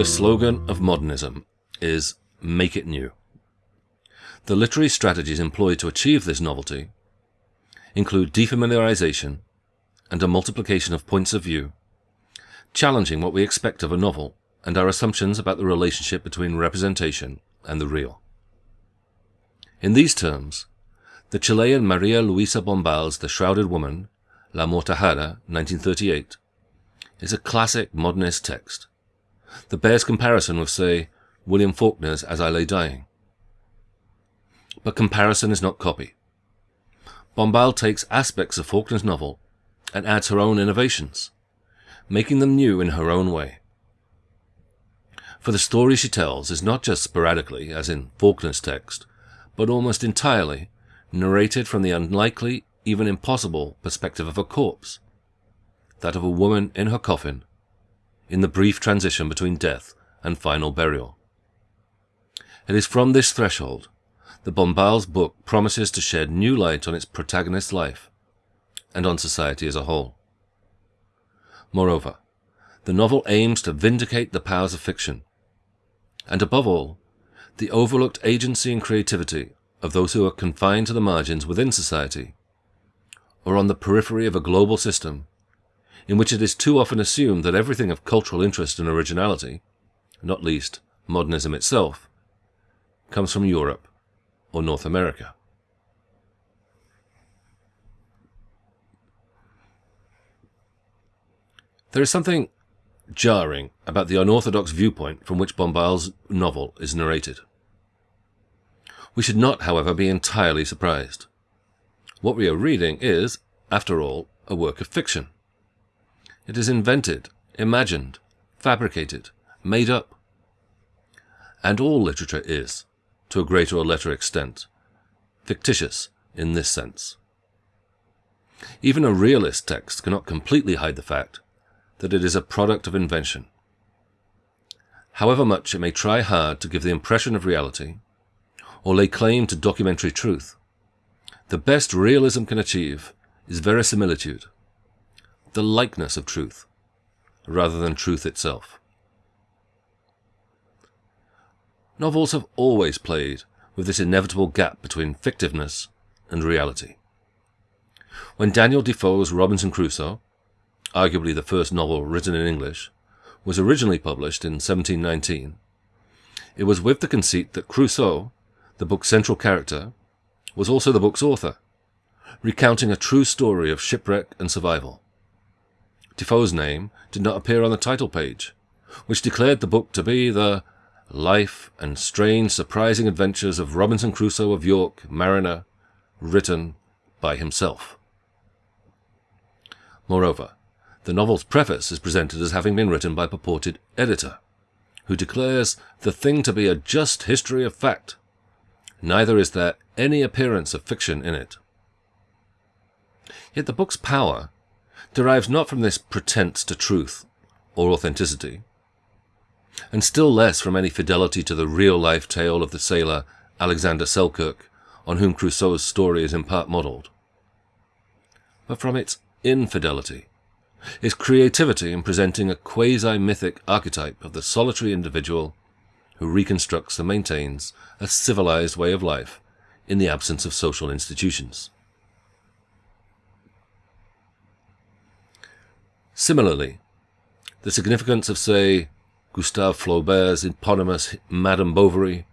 The slogan of modernism is make it new. The literary strategies employed to achieve this novelty include defamiliarization and a multiplication of points of view, challenging what we expect of a novel and our assumptions about the relationship between representation and the real. In these terms, the Chilean Maria Luisa Bombal's The Shrouded Woman, La Amortajada, 1938, is a classic modernist text that bears comparison with, say, William Faulkner's As I Lay Dying. But comparison is not copy. Bombal takes aspects of Faulkner's novel and adds her own innovations, making them new in her own way. For the story she tells is not just sporadically, as in Faulkner's text, but almost entirely narrated from the unlikely, even impossible, perspective of a corpse, that of a woman in her coffin, in the brief transition between death and final burial. It is from this threshold that Bombal's book promises to shed new light on its protagonist's life and on society as a whole. Moreover, the novel aims to vindicate the powers of fiction, and above all, the overlooked agency and creativity of those who are confined to the margins within society, or on the periphery of a global system in which it is too often assumed that everything of cultural interest and originality, not least modernism itself, comes from Europe or North America. There is something jarring about the unorthodox viewpoint from which Bombal's novel is narrated. We should not, however, be entirely surprised. What we are reading is, after all, a work of fiction. It is invented, imagined, fabricated, made up. And all literature is, to a greater or lesser extent, fictitious in this sense. Even a realist text cannot completely hide the fact that it is a product of invention. However much it may try hard to give the impression of reality, or lay claim to documentary truth, the best realism can achieve is verisimilitude, the likeness of truth, rather than truth itself. Novels have always played with this inevitable gap between fictiveness and reality. When Daniel Defoe's Robinson Crusoe, arguably the first novel written in English, was originally published in 1719, it was with the conceit that Crusoe, the book's central character, was also the book's author, recounting a true story of shipwreck and survival. Defoe's name did not appear on the title page, which declared the book to be the life and strange, surprising adventures of Robinson Crusoe of York, mariner, written by himself. Moreover, the novel's preface is presented as having been written by a purported editor, who declares the thing to be a just history of fact. Neither is there any appearance of fiction in it. Yet the book's power derives not from this pretense to truth or authenticity, and still less from any fidelity to the real-life tale of the sailor Alexander Selkirk, on whom Crusoe's story is in part modelled, but from its infidelity, its creativity in presenting a quasi-mythic archetype of the solitary individual who reconstructs and maintains a civilized way of life in the absence of social institutions. Similarly, the significance of, say, Gustave Flaubert's eponymous Madame Bovary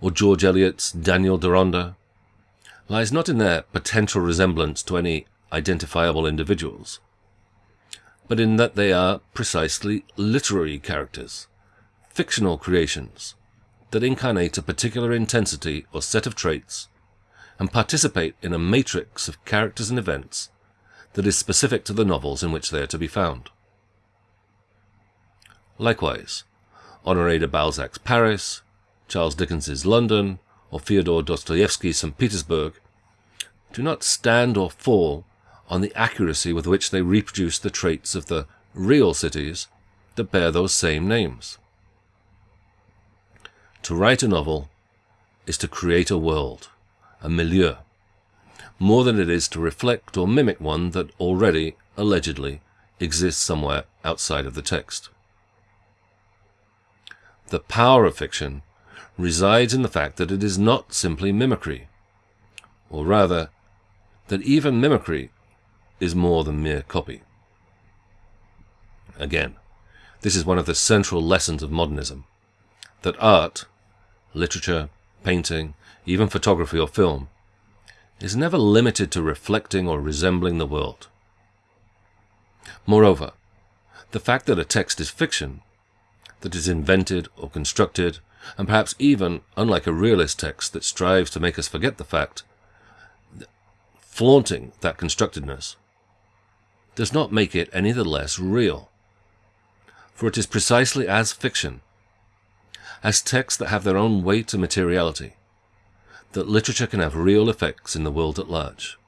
or George Eliot's Daniel Deronda lies not in their potential resemblance to any identifiable individuals, but in that they are precisely literary characters, fictional creations that incarnate a particular intensity or set of traits and participate in a matrix of characters and events that is specific to the novels in which they are to be found. Likewise, Honoré de Balzac's Paris, Charles Dickens's London, or Fyodor Dostoevsky's St. Petersburg do not stand or fall on the accuracy with which they reproduce the traits of the real cities that bear those same names. To write a novel is to create a world, a milieu, more than it is to reflect or mimic one that already, allegedly, exists somewhere outside of the text. the power of fiction resides in the fact that it is not simply mimicry, or rather, that even mimicry is more than mere copy. Again, this is one of the central lessons of modernism that art, literature, painting, even photography or film, is never limited to reflecting or resembling the world. Moreover, the fact that a text is fiction, that is invented or constructed, and perhaps even, unlike a realist text that strives to make us forget the fact, flaunting that constructedness, does not make it any the less real. For it is precisely as fiction, as texts that have their own weight and materiality, that literature can have real effects in the world at large.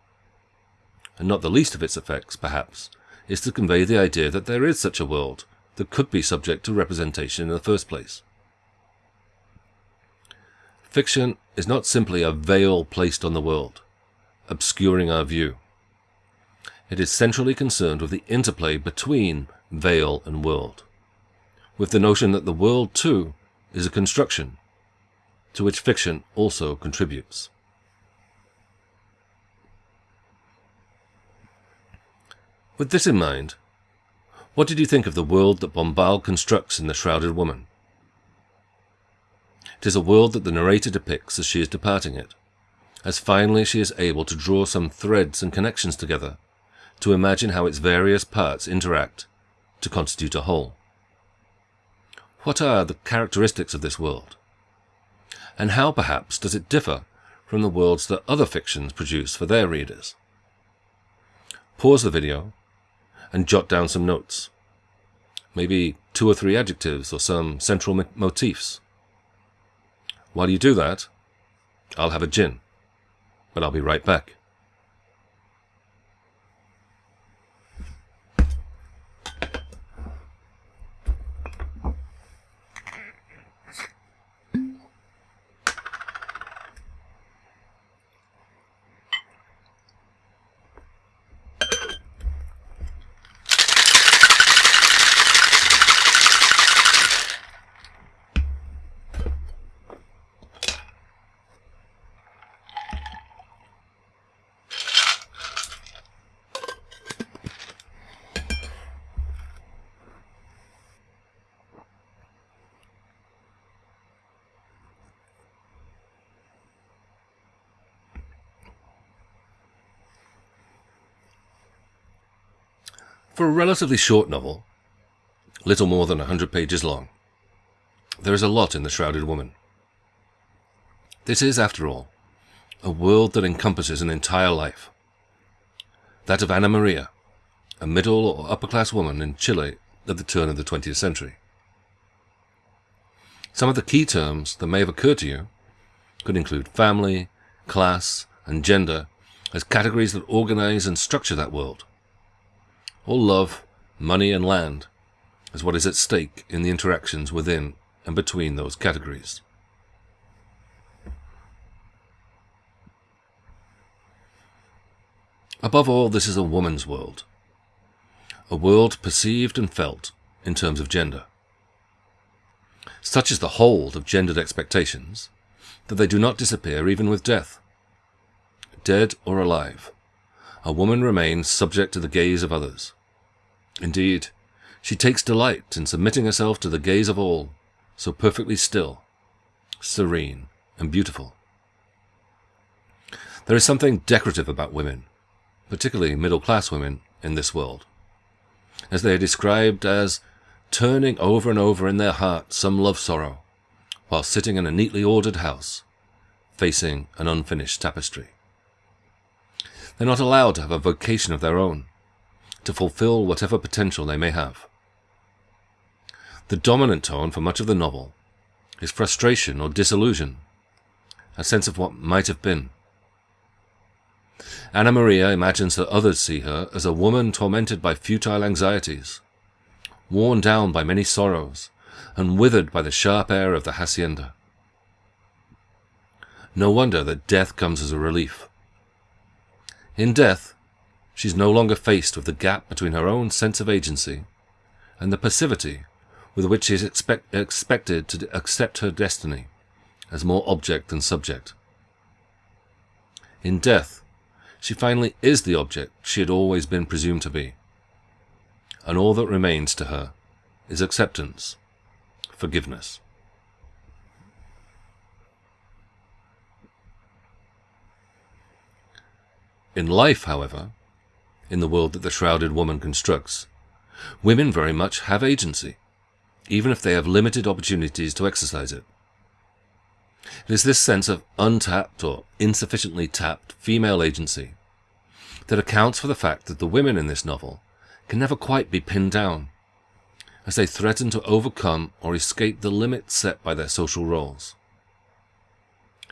And not the least of its effects, perhaps, is to convey the idea that there is such a world that could be subject to representation in the first place. Fiction is not simply a veil placed on the world, obscuring our view. It is centrally concerned with the interplay between veil and world, with the notion that the world, too, is a construction, to which fiction also contributes. With this in mind, what did you think of the world that Bombal constructs in The Shrouded Woman? It is a world that the narrator depicts as she is departing it, as finally she is able to draw some threads and connections together, to imagine how its various parts interact to constitute a whole. What are the characteristics of this world? And how, perhaps, does it differ from the worlds that other fictions produce for their readers? Pause the video and jot down some notes. Maybe two or three adjectives or some central motifs. While you do that, I'll have a gin, but I'll be right back. For a relatively short novel, little more than a hundred pages long, there is a lot in The Shrouded Woman. This is, after all, a world that encompasses an entire life. That of Anna Maria, a middle or upper class woman in Chile at the turn of the 20th century. Some of the key terms that may have occurred to you could include family, class, and gender as categories that organize and structure that world or love, money, and land is what is at stake in the interactions within and between those categories. Above all, this is a woman's world, a world perceived and felt in terms of gender. Such is the hold of gendered expectations that they do not disappear even with death. Dead or alive, a woman remains subject to the gaze of others. Indeed, she takes delight in submitting herself to the gaze of all, so perfectly still, serene, and beautiful. There is something decorative about women, particularly middle-class women, in this world, as they are described as turning over and over in their heart some love sorrow, while sitting in a neatly ordered house, facing an unfinished tapestry. They're not allowed to have a vocation of their own, to fulfill whatever potential they may have. The dominant tone for much of the novel is frustration or disillusion, a sense of what might have been. Anna Maria imagines that others see her as a woman tormented by futile anxieties, worn down by many sorrows, and withered by the sharp air of the hacienda. No wonder that death comes as a relief. In death, she's no longer faced with the gap between her own sense of agency and the passivity with which she is expect, expected to accept her destiny as more object than subject. In death, she finally is the object she had always been presumed to be, and all that remains to her is acceptance, forgiveness. In life, however, in the world that the shrouded woman constructs, women very much have agency, even if they have limited opportunities to exercise it. It is this sense of untapped or insufficiently tapped female agency that accounts for the fact that the women in this novel can never quite be pinned down, as they threaten to overcome or escape the limits set by their social roles.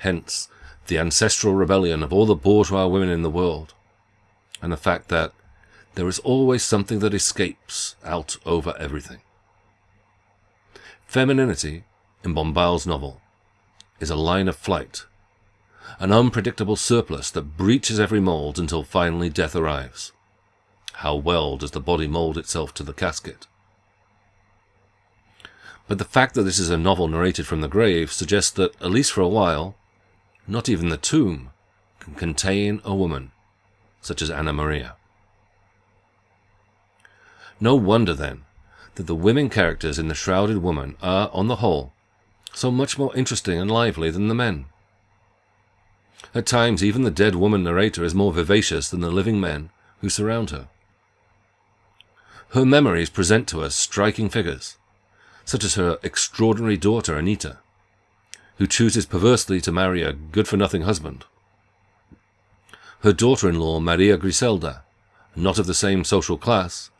Hence, the ancestral rebellion of all the bourgeois women in the world, and the fact that there is always something that escapes out over everything. Femininity, in Bombal's novel, is a line of flight, an unpredictable surplus that breaches every mold until finally death arrives. How well does the body mold itself to the casket? But the fact that this is a novel narrated from the grave suggests that, at least for a while, not even the tomb can contain a woman such as Anna Maria. No wonder, then, that the women characters in The Shrouded Woman are, on the whole, so much more interesting and lively than the men. At times, even the dead woman narrator is more vivacious than the living men who surround her. Her memories present to us striking figures, such as her extraordinary daughter Anita, who chooses perversely to marry a good-for-nothing husband. Her daughter-in-law Maria Griselda, not of the same social class,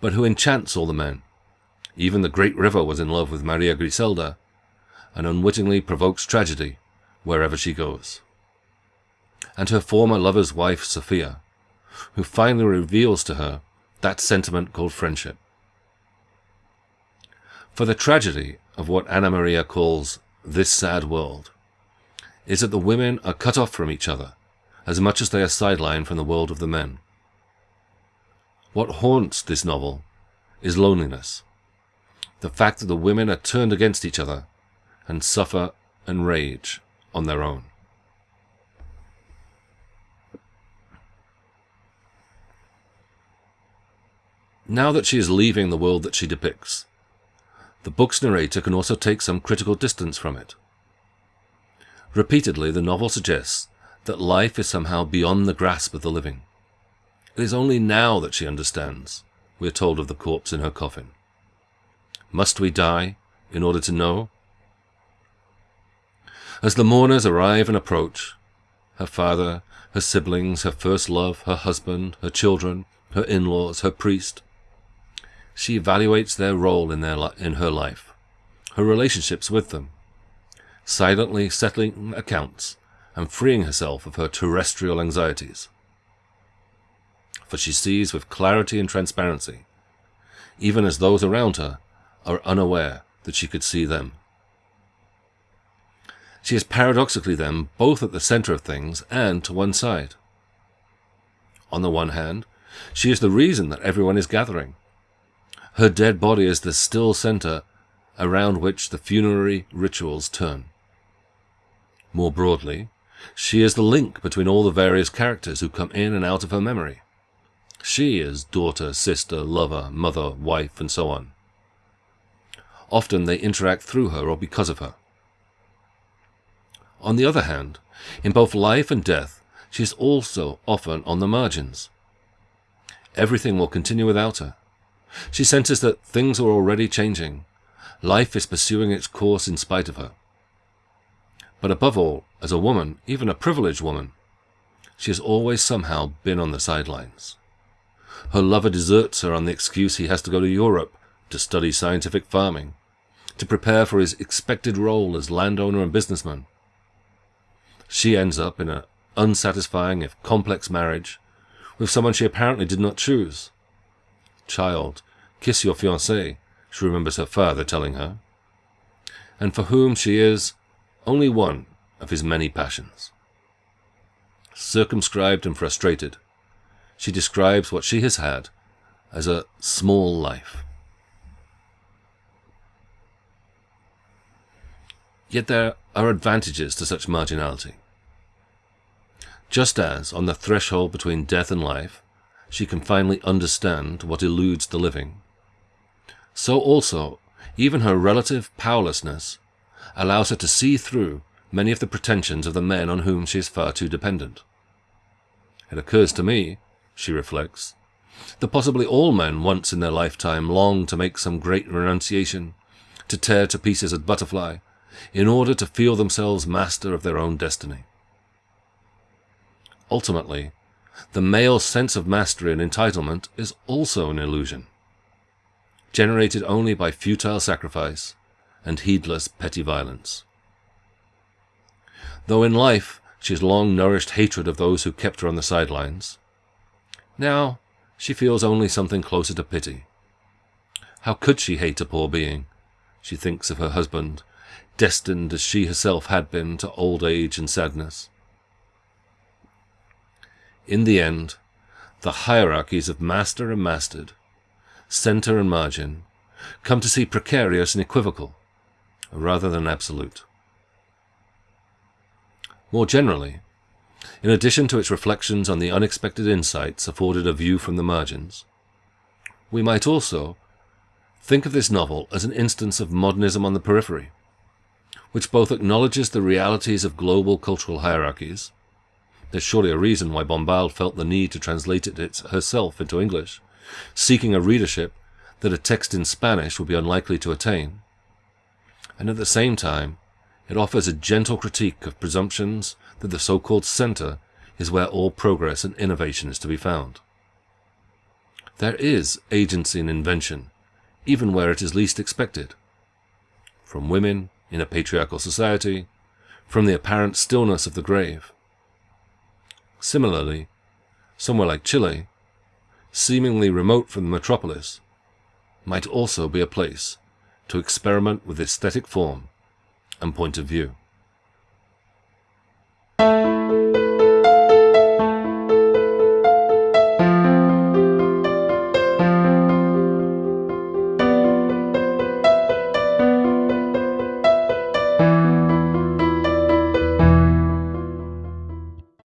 but who enchants all the men. Even the great river was in love with Maria Griselda, and unwittingly provokes tragedy wherever she goes. And her former lover's wife, Sophia, who finally reveals to her that sentiment called friendship. For the tragedy of what Anna Maria calls this sad world is that the women are cut off from each other as much as they are sidelined from the world of the men. What haunts this novel is loneliness. The fact that the women are turned against each other and suffer and rage on their own. Now that she is leaving the world that she depicts, the book's narrator can also take some critical distance from it. Repeatedly, the novel suggests that life is somehow beyond the grasp of the living. It is only now that she understands, we are told of the corpse in her coffin. Must we die in order to know? As the mourners arrive and approach, her father, her siblings, her first love, her husband, her children, her in-laws, her priest, she evaluates their role in, their in her life, her relationships with them, silently settling accounts and freeing herself of her terrestrial anxieties. For she sees with clarity and transparency, even as those around her are unaware that she could see them. She is paradoxically then both at the center of things and to one side. On the one hand, she is the reason that everyone is gathering. Her dead body is the still center around which the funerary rituals turn. More broadly, she is the link between all the various characters who come in and out of her memory. She is daughter, sister, lover, mother, wife, and so on. Often they interact through her or because of her. On the other hand, in both life and death, she is also often on the margins. Everything will continue without her. She senses that things are already changing. Life is pursuing its course in spite of her. But above all, as a woman, even a privileged woman, she has always somehow been on the sidelines. Her lover deserts her on the excuse he has to go to Europe to study scientific farming, to prepare for his expected role as landowner and businessman. She ends up in an unsatisfying, if complex marriage with someone she apparently did not choose. Child, kiss your fiancé, she remembers her father telling her, and for whom she is only one of his many passions. Circumscribed and frustrated, she describes what she has had as a small life. Yet there are advantages to such marginality. Just as, on the threshold between death and life, she can finally understand what eludes the living, so also even her relative powerlessness allows her to see through many of the pretensions of the men on whom she is far too dependent. It occurs to me, she reflects, that possibly all men once in their lifetime long to make some great renunciation, to tear to pieces a butterfly, in order to feel themselves master of their own destiny. Ultimately, the male sense of mastery and entitlement is also an illusion, generated only by futile sacrifice and heedless petty violence. Though in life she has long nourished hatred of those who kept her on the sidelines, now she feels only something closer to pity. How could she hate a poor being? She thinks of her husband, destined as she herself had been to old age and sadness. In the end, the hierarchies of master and mastered, center and margin, come to see precarious and equivocal, rather than absolute. More generally, in addition to its reflections on the unexpected insights afforded a view from the margins, we might also think of this novel as an instance of modernism on the periphery, which both acknowledges the realities of global cultural hierarchies there's surely a reason why Bombal felt the need to translate it herself into English, seeking a readership that a text in Spanish would be unlikely to attain. And at the same time, it offers a gentle critique of presumptions that the so-called center is where all progress and innovation is to be found. There is agency and invention, even where it is least expected. From women in a patriarchal society, from the apparent stillness of the grave, Similarly, somewhere like Chile, seemingly remote from the metropolis, might also be a place to experiment with aesthetic form and point of view.